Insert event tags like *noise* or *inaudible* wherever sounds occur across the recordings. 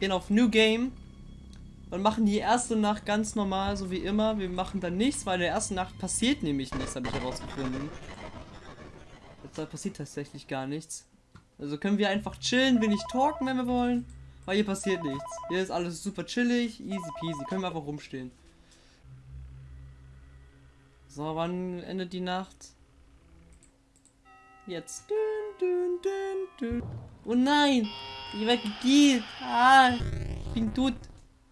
gehen auf New Game und machen die erste Nacht ganz normal, so wie immer. Wir machen dann nichts, weil in der ersten Nacht passiert nämlich nichts, habe ich herausgefunden. Da passiert tatsächlich gar nichts. Also können wir einfach chillen, wenig talken, wenn wir wollen. Weil hier passiert nichts. Hier ist alles super chillig, easy peasy. Können wir einfach rumstehen. So, wann endet die Nacht? Jetzt. Oh nein! Die weg geht. Ah, ich bin tot.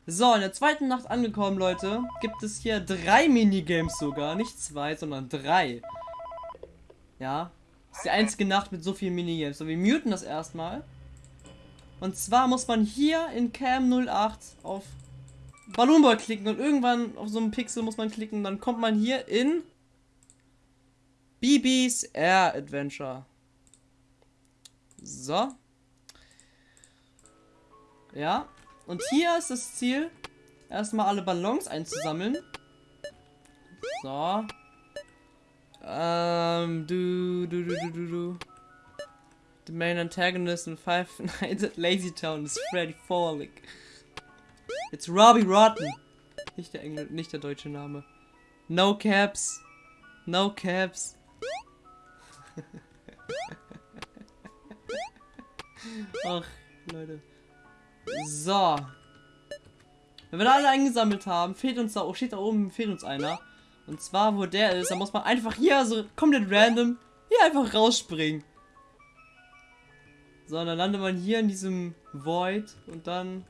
So, in der zweiten Nacht angekommen, Leute, gibt es hier drei Minigames sogar. Nicht zwei, sondern drei. Ja. Ist die einzige Nacht mit so vielen Minigames. So, wir muten das erstmal. Und zwar muss man hier in Cam 08 auf Balloon Boy klicken und irgendwann auf so einem Pixel muss man klicken. Dann kommt man hier in BB's Air Adventure. So. Ja. Und hier ist das Ziel, erstmal alle Ballons einzusammeln. So. Ähm, du, du, du, du, du, du. The main antagonist in Five *laughs* Nights at Lazy Town is Freddy Forlick. It's Robbie Rotten. Nicht der Engl nicht der deutsche Name. No caps. No caps. *laughs* Ach, Leute. So. Wenn wir da alle eingesammelt haben, fehlt uns da, oh, steht da oben, fehlt uns einer. Und zwar, wo der ist, da muss man einfach hier so komplett random hier einfach rausspringen. So, dann landet man hier in diesem Void und dann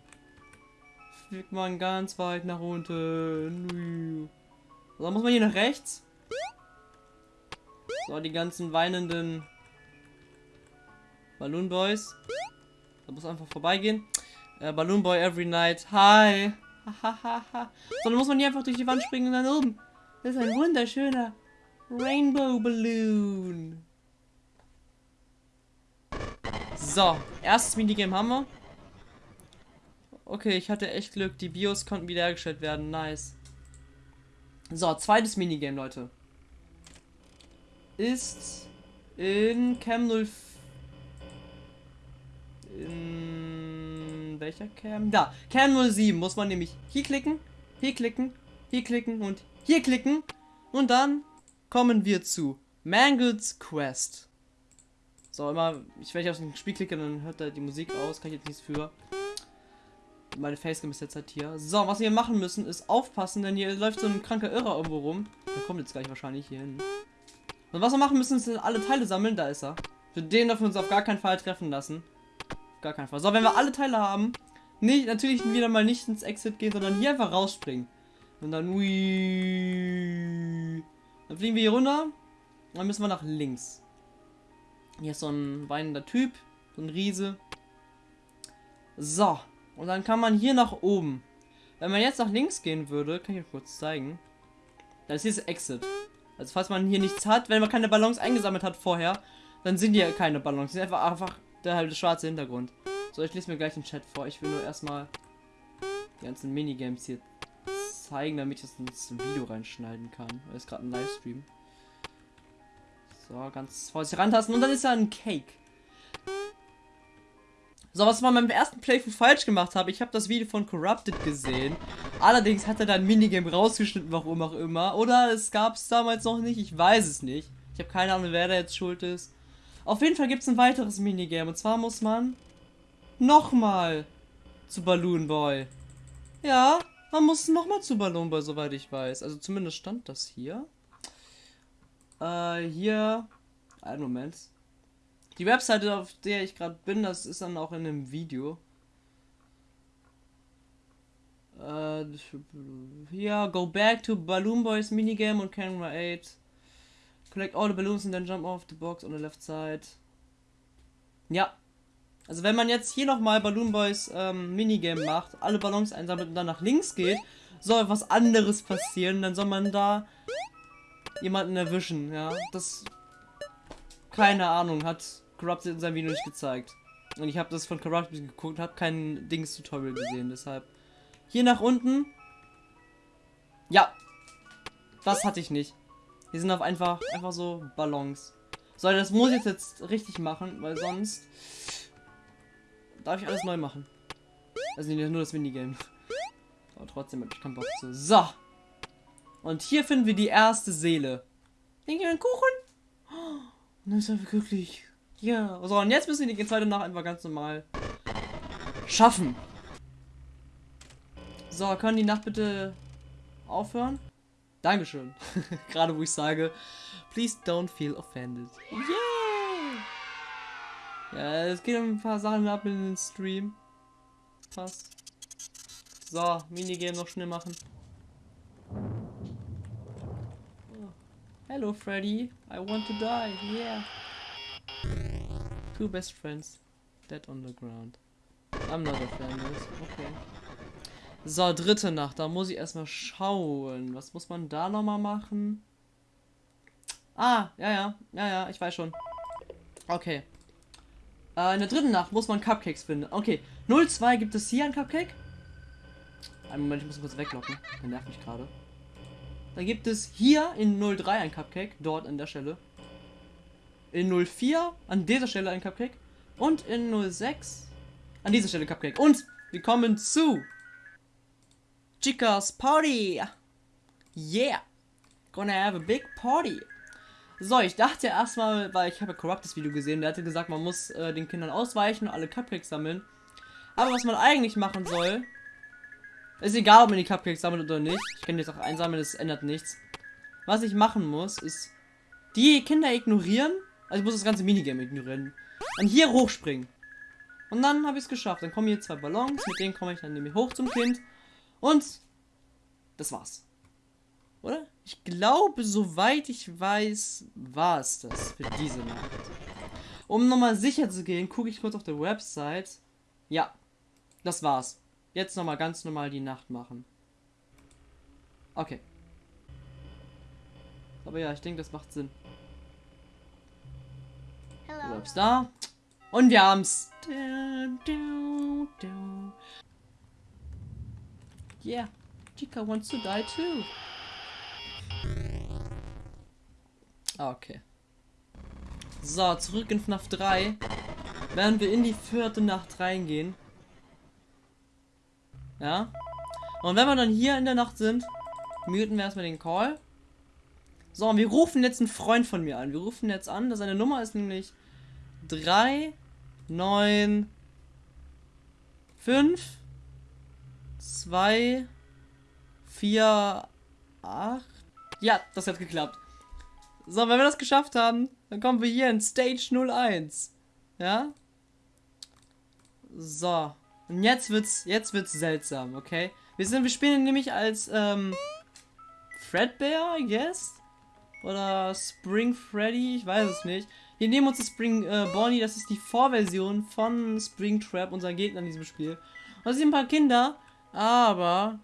fliegt man ganz weit nach unten. So, dann muss man hier nach rechts. So, die ganzen weinenden Balloon Boys. Da muss einfach vorbeigehen. Äh, Balloon Boy every night. Hi. so, dann muss man hier einfach durch die Wand springen und dann oben. Das ist ein wunderschöner Rainbow Balloon. So, erstes Minigame haben wir. Okay, ich hatte echt Glück. Die Bios konnten wiederhergestellt werden. Nice. So, zweites Minigame, Leute. Ist in Cam 04. welcher Cam? Da, Cam 07 muss man nämlich hier klicken, hier klicken, hier klicken und hier klicken. Und dann kommen wir zu Mangles Quest. So, immer, ich, ich auf ein Spiel klicke, dann hört er die Musik aus. Kann ich jetzt nichts für. Meine Facecam ist jetzt halt hier. So, was wir machen müssen, ist aufpassen, denn hier läuft so ein kranker Irrer irgendwo rum. Der kommt jetzt gleich wahrscheinlich hier hin. Und was wir machen müssen, ist alle Teile sammeln. Da ist er. Für den dürfen wir uns auf gar keinen Fall treffen lassen. Gar keinen Fall. So, wenn wir alle Teile haben, nicht, natürlich wieder mal nicht ins Exit gehen, sondern hier einfach rausspringen. Und dann, ui, dann fliegen wir hier runter. Und dann müssen wir nach links. Hier ist so ein weinender Typ. So ein Riese. So. Und dann kann man hier nach oben. Wenn man jetzt nach links gehen würde, kann ich euch kurz zeigen. Das ist Exit. Also falls man hier nichts hat, wenn man keine Ballons eingesammelt hat vorher, dann sind hier keine Ballons. Das ist einfach, einfach der halt schwarze Hintergrund. So, ich lese mir gleich den Chat vor. Ich will nur erstmal die ganzen Minigames hier zeigen, damit ich das ins Video reinschneiden kann. Weil es gerade ein Livestream. So, ganz vorsichtig rantasten. Und dann ist ja ein Cake. So, was man beim ersten Playthrough falsch gemacht habe, ich habe das Video von Corrupted gesehen. Allerdings hat er da ein Minigame rausgeschnitten, warum auch immer. Oder es gab es damals noch nicht, ich weiß es nicht. Ich habe keine Ahnung, wer da jetzt schuld ist. Auf jeden Fall gibt es ein weiteres Minigame. Und zwar muss man nochmal zu Balloon Boy. Ja, man muss nochmal zu Balloon Boy, soweit ich weiß. Also zumindest stand das hier. Äh, hier. Einen Moment. Die Webseite, auf der ich gerade bin, das ist dann auch in einem Video. Äh, hier, go back to Balloon Boys Minigame on Camera 8. Collect all the balloons and then jump off the box on the left side. Ja. Also wenn man jetzt hier nochmal Balloon Boys ähm, Minigame macht, alle Ballons einsammelt und dann nach links geht, soll was anderes passieren. Dann soll man da jemanden erwischen, ja. Das, keine Ahnung, hat Corrupted in seinem Video nicht gezeigt. Und ich habe das von Corrupted geguckt, habe kein Dings-Tutorial gesehen, deshalb. Hier nach unten. Ja. Das hatte ich nicht. Hier sind auf einfach, einfach so Ballons. So, das muss ich jetzt, richtig machen, weil sonst darf ich alles neu machen. Also nur das Minigame. Aber trotzdem hab ich keinen Bock zu. So. Und hier finden wir die erste Seele. Denke einen Kuchen? Oh, dann ist er glücklich. Ja. So, und jetzt müssen wir die zweite Nacht einfach ganz normal schaffen. So, können die Nacht bitte aufhören? Dankeschön. *laughs* Gerade wo ich sage, please don't feel offended. Yeah! Ja, es geht um ein paar Sachen ab in den Stream. Passt. So, Minigame noch schnell machen. Oh. Hello, Freddy. I want to die. Yeah. Two best friends. Dead on the ground. I'm not a fan. Okay. So, dritte Nacht. Da muss ich erstmal schauen. Was muss man da nochmal machen? Ah, ja, ja. Ja, ja, ich weiß schon. Okay. Äh, in der dritten Nacht muss man Cupcakes finden. Okay. 02 gibt es hier ein Cupcake. Einen Moment, ich muss kurz weglocken. Der nervt mich gerade. Dann gibt es hier in 03 ein Cupcake. Dort an der Stelle. In 04 an dieser Stelle ein Cupcake. Und in 06 an dieser Stelle Cupcake. Und wir kommen zu Chicas Party. Yeah. Gonna have a big party. So, ich dachte erstmal, weil ich habe ja Corruptes Video gesehen, der hatte gesagt, man muss äh, den Kindern ausweichen und alle Cupcakes sammeln. Aber was man eigentlich machen soll, ist egal, ob man die Cupcakes sammelt oder nicht. Ich kann jetzt auch einsammeln, das ändert nichts. Was ich machen muss, ist die Kinder ignorieren. Also ich muss das ganze Minigame ignorieren. Und hier hochspringen. Und dann habe ich es geschafft. Dann kommen hier zwei Ballons, mit denen komme ich dann nämlich hoch zum Kind. Und das war's. Oder? Ich glaube, soweit ich weiß, war es das für diese Nacht. Um nochmal sicher zu gehen, gucke ich kurz auf der Website. Ja, das war's. Jetzt nochmal ganz normal die Nacht machen. Okay. Aber ja, ich denke, das macht Sinn. Du bleibst da. Und wir haben's. Yeah, Chica wants to die too. Okay. So, zurück in FNAF 3. Werden wir in die vierte Nacht reingehen. Ja. Und wenn wir dann hier in der Nacht sind, muten wir erstmal den Call. So, und wir rufen jetzt einen Freund von mir an. Wir rufen jetzt an, seine Nummer ist nämlich 3, 9, 5, 2, 4, 8. Ja, das hat geklappt. So, wenn wir das geschafft haben, dann kommen wir hier in Stage 01. Ja? So. Und jetzt wird's, jetzt wird's seltsam, okay? Wir sind, wir spielen nämlich als, ähm, Fredbear, I guess? Oder Spring Freddy, ich weiß es nicht. Wir nehmen uns das Spring äh, Bonnie, das ist die Vorversion von Spring Trap, unser Gegner in diesem Spiel. Und das sind ein paar Kinder, aber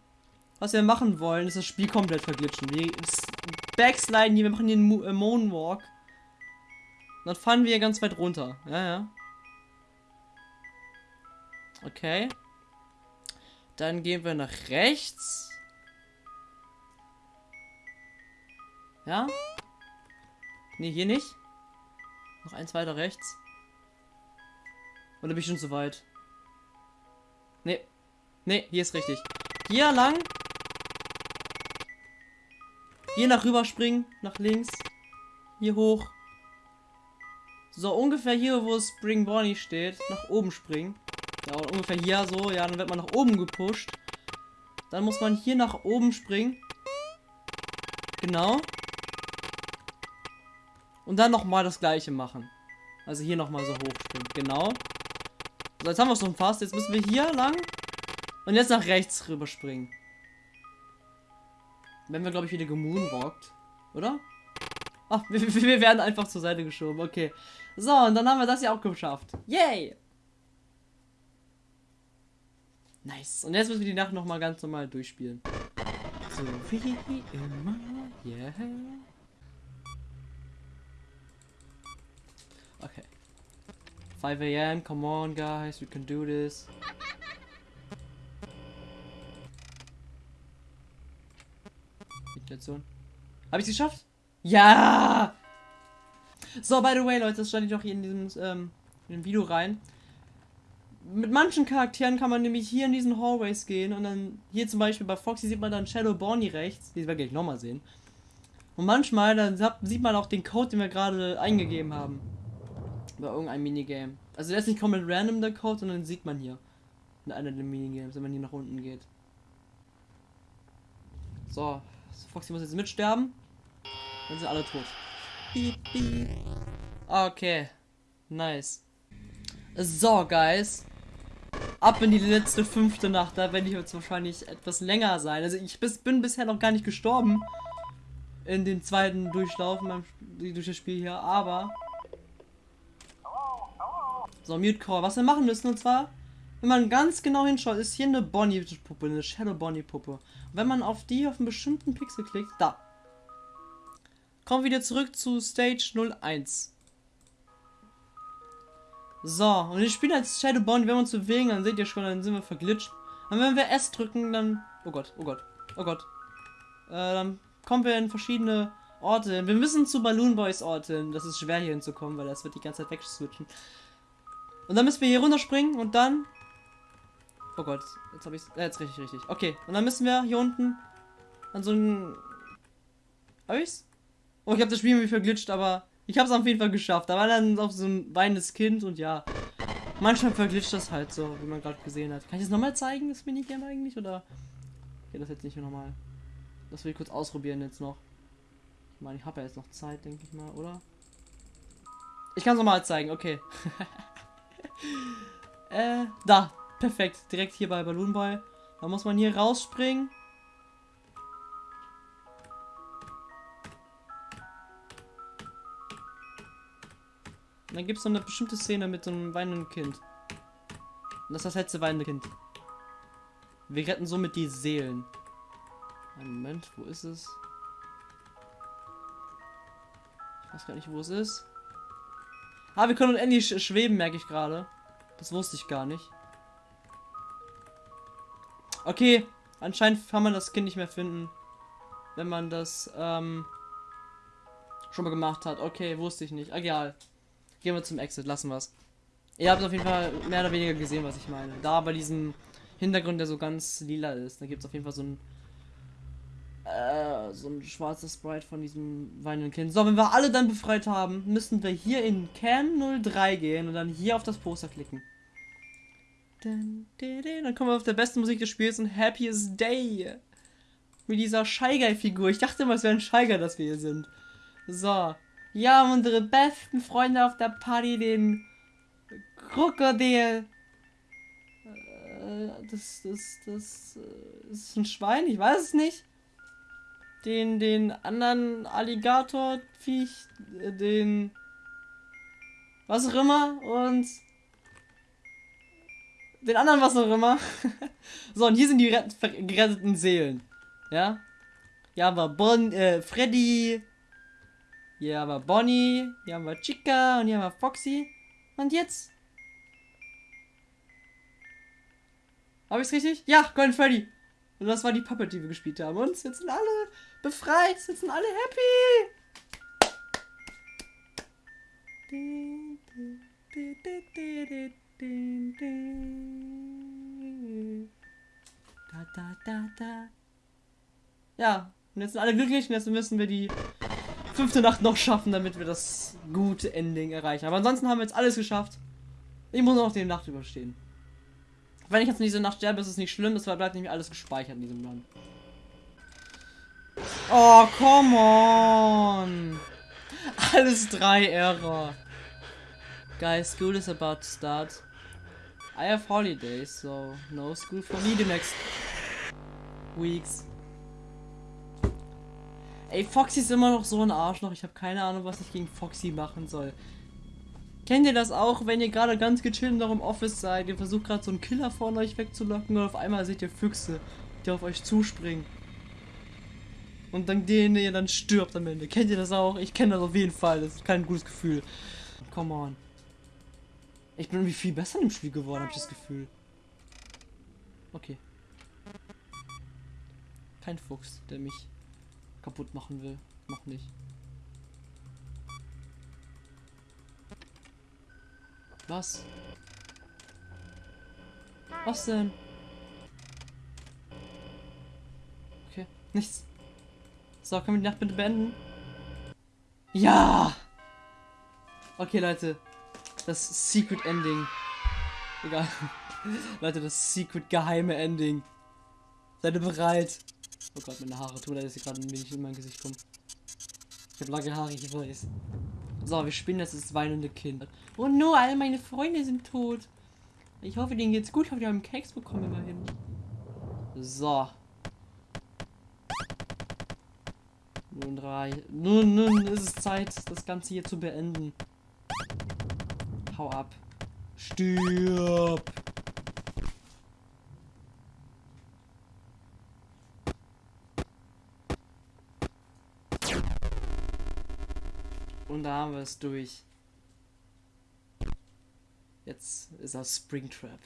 was wir machen wollen, ist das Spiel komplett verglitschen. Wir backsliden hier, wir machen hier einen äh, Moonwalk. Dann fahren wir ganz weit runter. Ja, ja. Okay. Dann gehen wir nach rechts. Ja? Ne, hier nicht. Noch eins weiter rechts. Oder bin ich schon zu weit? Ne. Hier ist richtig. Hier lang. Hier nach rüber springen. Nach links. Hier hoch. So, ungefähr hier, wo Spring Bonnie steht. Nach oben springen. Ja, ungefähr hier so. Ja, dann wird man nach oben gepusht. Dann muss man hier nach oben springen. Genau. Und dann nochmal das gleiche machen. Also hier nochmal so hochspringen. Genau. So, jetzt haben wir es schon fast. Jetzt müssen wir hier lang. Und jetzt nach rechts rüberspringen. Wenn wir, glaube ich, wieder gemoonwalkt. Oder? Ach, *laughs* wir, wir, werden einfach zur Seite geschoben. Okay. So, und dann haben wir das ja auch geschafft. Yay! Nice. Und jetzt müssen wir die Nacht nochmal ganz normal durchspielen. So, wie immer. Yeah. Okay. 5 a.m. Come on, guys. We can do this. Meditation. Habe ich es geschafft? Ja! So, by the way, Leute, das stand ich noch hier in diesem ähm, in dem Video rein. mit manchen Charakteren kann man nämlich hier in diesen Hallways gehen und dann hier zum Beispiel bei Foxy sieht man dann Shadow Bonnie rechts, die werden wir gleich nochmal sehen. Und manchmal dann sieht man auch den Code, den wir gerade eingegeben haben. Bei irgendeinem Minigame. Also der ist nicht komplett random der Code, sondern sieht man hier. In einer der Minigames, wenn man hier nach unten geht. So, Foxy muss jetzt mitsterben. Dann sind alle tot. Okay. Nice. So, Guys. Ab in die letzte fünfte Nacht. Da werde ich jetzt wahrscheinlich etwas länger sein. Also ich bin bisher noch gar nicht gestorben. In den zweiten Durchlauf durch das Spiel hier. Aber... So, Mute Call. Was wir machen müssen und zwar... Wenn man ganz genau hinschaut, ist hier eine Bonnie-Puppe, eine Shadow Bonnie-Puppe. Wenn man auf die auf einen bestimmten Pixel klickt, da. Kommen wir wieder zurück zu Stage 01. So, und wir spielen als Shadow Bonnie, wenn wir uns bewegen, dann seht ihr schon, dann sind wir verglitscht. Und wenn wir S drücken, dann... Oh Gott, oh Gott, oh Gott. Äh, dann kommen wir in verschiedene Orte. Wir müssen zu Balloon Boys Orte. Das ist schwer hier hinzukommen, weil das wird die ganze Zeit wegswitchen. Und dann müssen wir hier runterspringen und dann... Oh Gott, jetzt habe ich äh, jetzt richtig, richtig. Okay, und dann müssen wir hier unten an so ein... Hab ich's? Oh, ich habe das Spiel irgendwie verglitscht, aber ich habe es auf jeden Fall geschafft. Da war dann auch so ein weinendes Kind und ja. Manchmal verglitscht das halt so, wie man gerade gesehen hat. Kann ich das nochmal zeigen, das Minigame eigentlich? Oder geht das jetzt nicht mehr nochmal? Das will ich kurz ausprobieren jetzt noch. Ich meine, ich habe ja jetzt noch Zeit, denke ich mal, oder? Ich kann es nochmal zeigen, okay. *laughs* äh, da. Perfekt. Direkt hier bei Balloon Boy. Da muss man hier rausspringen. Und dann gibt es so eine bestimmte Szene mit so einem weinenden Kind. Und das ist das letzte weinende Kind. Wir retten somit die Seelen. Moment, wo ist es? Ich weiß gar nicht, wo es ist. Ah, wir können endlich schweben, merke ich gerade. Das wusste ich gar nicht. Okay, anscheinend kann man das Kind nicht mehr finden, wenn man das ähm, schon mal gemacht hat. Okay, wusste ich nicht. Egal. Gehen wir zum Exit, lassen wir es. Ihr habt auf jeden Fall mehr oder weniger gesehen, was ich meine. Da bei diesem Hintergrund, der so ganz lila ist, da gibt es auf jeden Fall so ein äh, so ein schwarzes Sprite von diesem weinenden Kind. So, wenn wir alle dann befreit haben, müssen wir hier in Can 03 gehen und dann hier auf das Poster klicken. Dann kommen wir auf der besten Musik des Spiels und Happiest Day. Mit dieser Shy Guy Figur. Ich dachte immer, es wäre ein Guy, dass wir hier sind. So. Ja, unsere besten Freunde auf der Party, den Krokodil. Äh, das, das, das, äh, ist ein Schwein, ich weiß es nicht. Den, den anderen Alligator-Viech, äh, den, was auch immer, und den anderen was auch immer. *laughs* so, und hier sind die geretteten Seelen. Ja? Hier haben wir bon, äh, Freddy, hier haben wir Bonnie, hier haben wir Chica und hier haben wir Foxy. Und jetzt? Habe ich es richtig? Ja, Golden Freddy. Und das war die Puppet, die wir gespielt haben. Und jetzt sind alle befreit, jetzt sind alle happy. Da, da, da, da. Ja, und jetzt sind alle glücklich und jetzt müssen wir die fünfte Nacht noch schaffen, damit wir das gute Ending erreichen. Aber ansonsten haben wir jetzt alles geschafft. Ich muss noch die Nacht überstehen. Wenn ich jetzt in diese Nacht sterbe, ist es nicht schlimm, es bleibt nämlich alles gespeichert in diesem Land. Oh, come on! Alles drei Error. Guys, school is about to start. I have holidays, so no school for me the next weeks. Ey, Foxy ist immer noch so ein Arschloch. Ich habe keine Ahnung, was ich gegen Foxy machen soll. Kennt ihr das auch, wenn ihr gerade ganz gechillt noch im Office seid? Ihr versucht gerade so einen Killer von euch wegzulocken und auf einmal seht ihr Füchse, die auf euch zuspringen. Und dann den ihr dann stirbt am Ende. Kennt ihr das auch? Ich kenne das auf jeden Fall. Das ist kein gutes Gefühl. Come on. Ich bin irgendwie viel besser im Spiel geworden, habe ich das Gefühl. Okay. Kein Fuchs, der mich kaputt machen will. Noch nicht. Was? Was denn? Okay, nichts. So, können wir die Nacht bitte beenden? Ja! Okay, Leute. Das Secret Ending. Egal. Leute, das Secret geheime Ending. Seid ihr bereit? Oh Gott, meine Haare tun, dass sie gerade ein wenig in mein Gesicht kommen. Ich habe lange Haare, ich weiß. So, wir spielen jetzt das weinende Kind. Oh no, all meine Freunde sind tot. Ich hoffe, denen geht's gut. Ich hoffe, die haben Keks bekommen immerhin. So. Nun drei. Nun, nun ist es Zeit, das Ganze hier zu beenden. Hau ab. Stirb. Und da haben wir es durch. Jetzt ist das Springtrap.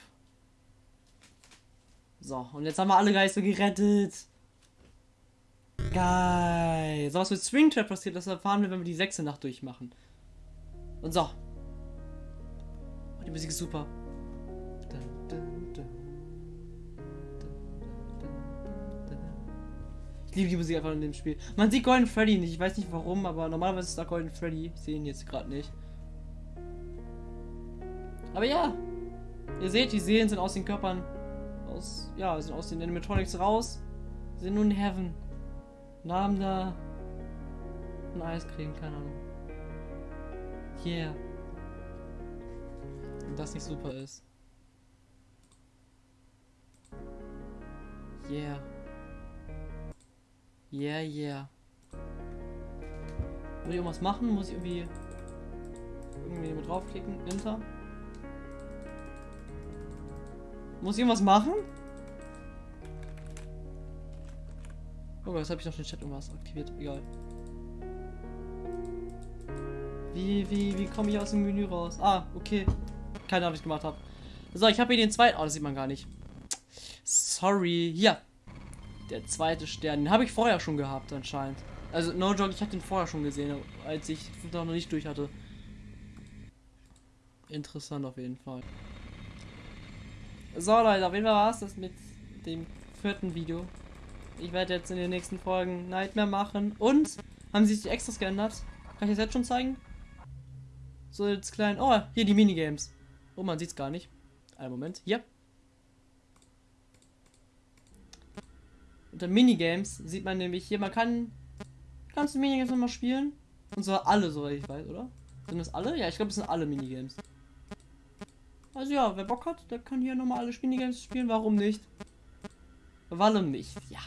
So, und jetzt haben wir alle Geister gerettet. Geil. So was mit Springtrap passiert, das erfahren wir, wenn wir die sechste Nacht durchmachen. Und so. Die Musik ist super. Ich liebe die Musik einfach in dem Spiel. Man sieht Golden Freddy nicht. Ich weiß nicht warum, aber normalerweise ist da Golden Freddy. Ich sehe ihn jetzt gerade nicht. Aber ja. Ihr seht, die Seelen sind aus den Körpern. Aus. Ja, sind aus den Animatronics raus. Sind nun in Heaven. Und haben da. Ein Eiscreme, keine Ahnung. Yeah. Und das nicht super ist. Yeah. Yeah, yeah. Muss ich irgendwas machen? Muss ich irgendwie irgendwie mit draufklicken? Enter? Muss ich irgendwas machen? Oh, jetzt habe ich noch den Chat irgendwas aktiviert. Egal. Wie, wie, wie komme ich aus dem Menü raus? Ah, okay. Keine Ahnung, was ich gemacht habe. So, ich habe hier den zweiten. Oh, das sieht man gar nicht. Sorry. Hier. Der zweite Stern. Den habe ich vorher schon gehabt, anscheinend. Also, no joke, ich habe den vorher schon gesehen, als ich noch nicht durch hatte. Interessant auf jeden Fall. So, Leute, auf jeden Fall war es das mit dem vierten Video. Ich werde jetzt in den nächsten Folgen Nightmare machen. Und, haben sich die Extras geändert? Kann ich das jetzt schon zeigen? So, jetzt klein. Oh, hier die Minigames. Oh, man sieht es gar nicht. Einen Moment. Hier. Unter Minigames sieht man nämlich hier, man kann ganze Minigames nochmal spielen. Und zwar alle, soweit ich weiß, oder? Sind das alle? Ja, ich glaube, es sind alle Minigames. Also ja, wer Bock hat, der kann hier nochmal alle Minigames spielen. Warum nicht? Warum nicht? Ja.